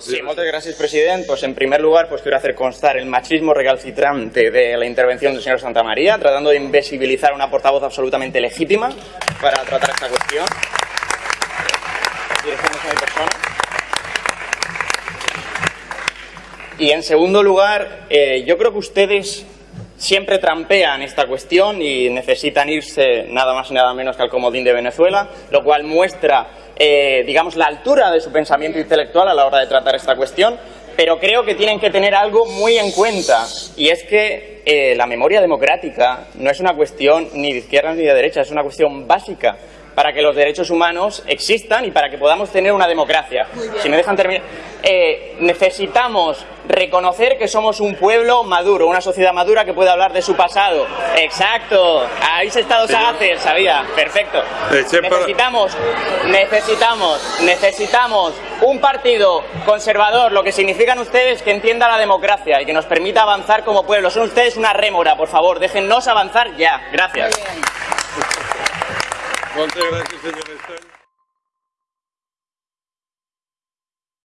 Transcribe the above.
Sí, moltes gràcies, president. Pues, en primer lugar, pues, quiero hacer constar el machismo recalcitrante de la intervención del señor Santamaría, tratando de invisibilizar a una portavoz absolutamente legítima para tratar esta cuestión. Dirigiéndose a mi persona. Y en segundo lugar, eh, yo creo que ustedes siempre trampean esta cuestión y necesitan irse nada más y nada menos que al comodín de Venezuela, lo cual muestra, eh, digamos, la altura de su pensamiento intelectual a la hora de tratar esta cuestión, pero creo que tienen que tener algo muy en cuenta, y es que eh, la memoria democrática no es una cuestión ni de izquierda ni de derecha, es una cuestión básica para que los derechos humanos existan y para que podamos tener una democracia. Si me dejan terminar, eh, necesitamos reconocer que somos un pueblo maduro, una sociedad madura que puede hablar de su pasado. Exacto, habéis estado sagaces, sabía, perfecto. Necesitamos, necesitamos, necesitamos un partido conservador, lo que significan ustedes que entienda la democracia y que nos permita avanzar como pueblo. Son ustedes una rémora, por favor, déjennos avanzar ya. Gracias. Gràcies, senyor Estany.